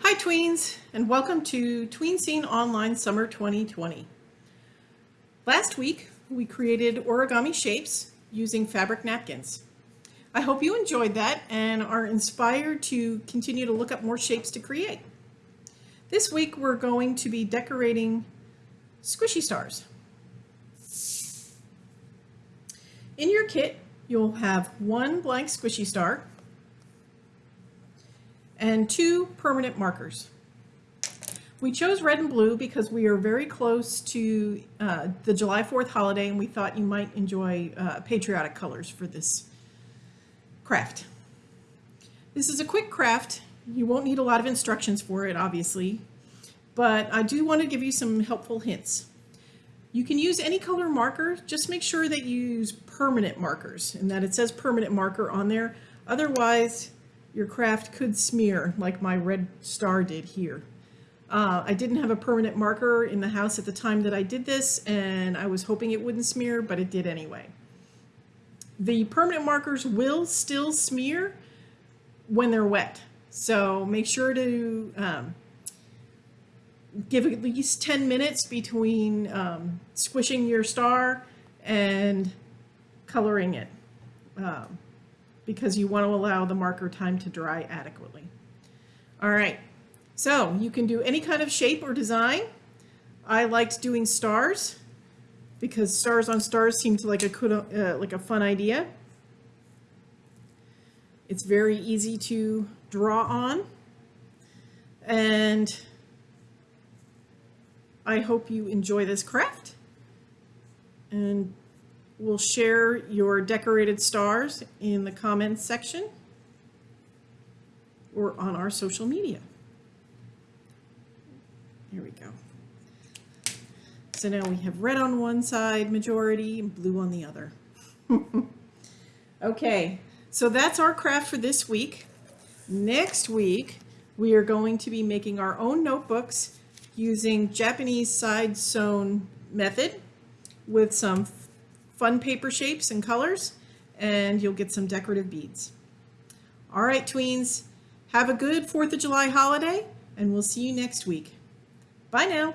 Hi tweens and welcome to Tween Scene Online Summer 2020. Last week we created origami shapes using fabric napkins. I hope you enjoyed that and are inspired to continue to look up more shapes to create. This week we're going to be decorating squishy stars. In your kit you'll have one blank squishy star and two permanent markers. We chose red and blue because we are very close to uh, the July 4th holiday and we thought you might enjoy uh, patriotic colors for this craft. This is a quick craft. You won't need a lot of instructions for it, obviously, but I do want to give you some helpful hints. You can use any color marker, just make sure that you use permanent markers and that it says permanent marker on there. Otherwise, your craft could smear like my red star did here. Uh, I didn't have a permanent marker in the house at the time that I did this and I was hoping it wouldn't smear, but it did anyway. The permanent markers will still smear when they're wet. So make sure to um, give at least 10 minutes between um, squishing your star and coloring it. Um, because you want to allow the marker time to dry adequately. All right, so you can do any kind of shape or design. I liked doing stars because stars on stars seemed like a, uh, like a fun idea. It's very easy to draw on. And I hope you enjoy this craft. And We'll share your decorated stars in the comments section or on our social media. Here we go. So now we have red on one side, majority, and blue on the other. okay, so that's our craft for this week. Next week, we are going to be making our own notebooks using Japanese side sewn method with some fun paper shapes and colors, and you'll get some decorative beads. All right, tweens, have a good 4th of July holiday, and we'll see you next week. Bye now.